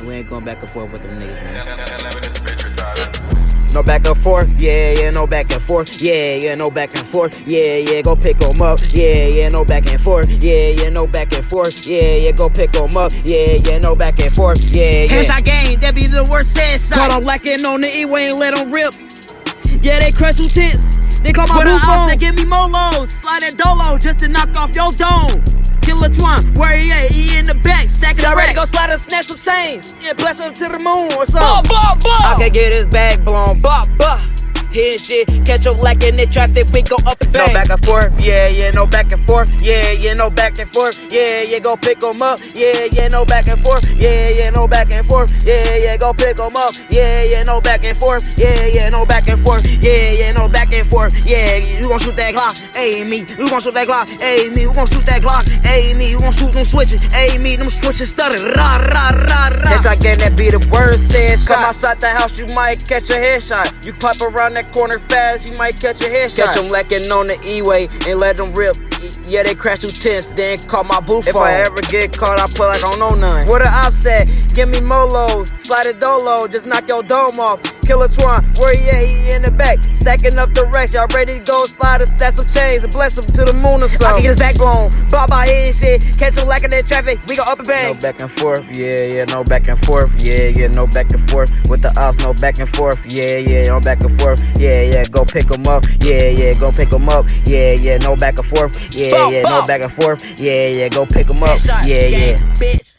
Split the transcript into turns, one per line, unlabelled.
man. We ain't going back and forth with them niggas, man. No back and forth, yeah, yeah, no back and forth, yeah, yeah, no back and forth, yeah, yeah, go pick 'em up, yeah, yeah, no back and forth, yeah, yeah, no back and forth, yeah, yeah, go pick 'em up, yeah, yeah, no back and forth, yeah, yeah.
Headshot game, that be the worst set side. Caught 'em lacking on the E-way, ain't let 'em rip. Yeah, they crush tents. They call my blue phone. They give me molos, slide that dolo just to knock off your dome. Killer Twine, where he at? He in the
go slide and snatch some chains? Yeah, bless him to the moon or something.
Bah, bah, bah.
I can get his bag blown, bah, bah. Hit shit, catch him lacking in the traffic, we go up and bang. No back and forth, yeah, yeah, no back and forth, yeah, yeah, no back and forth, yeah, yeah, go pick 'em up, yeah, yeah, no back and forth, yeah, yeah, no back and forth, yeah, yeah, go pick 'em up, yeah, yeah, no back and forth, yeah, yeah, no back and forth, yeah, yeah, no and forth, yeah, you gon' shoot that Glock, ayy me, you gon' shoot that Glock, ayy me, you gon' shoot that Glock, ayy me, you gon' shoot them switches, ayy me, them switches stutter, rah, rah, rah, rah. Headshot game, that be the word said shot. Come outside the house, you might catch a headshot. You pop around that corner fast, you might catch a headshot. Catch them lacking on the E-way and let them rip. Yeah, they crash through tents, then call my boo If I ever get caught, I play like I don't know none. What op said, give me molos, slide a dolo, just knock your dome off. Killer Twine, where he at? He in the back, stacking up the racks. Y'all ready to go slide and stack some chains and bless him to the moon or something. I can get his backbone, bob by and shit. Catch him lacking in traffic, we go up and bang. No back and forth, yeah, yeah, no back and forth, yeah, yeah, no back and forth. With the ops, no back and forth, yeah, yeah, no back and forth, yeah, yeah, go pick him up, yeah, yeah, go pick him up, yeah, yeah, no back and forth, yeah, yeah, no back and forth, yeah, yeah, go pick him up, yeah, yeah.
bitch.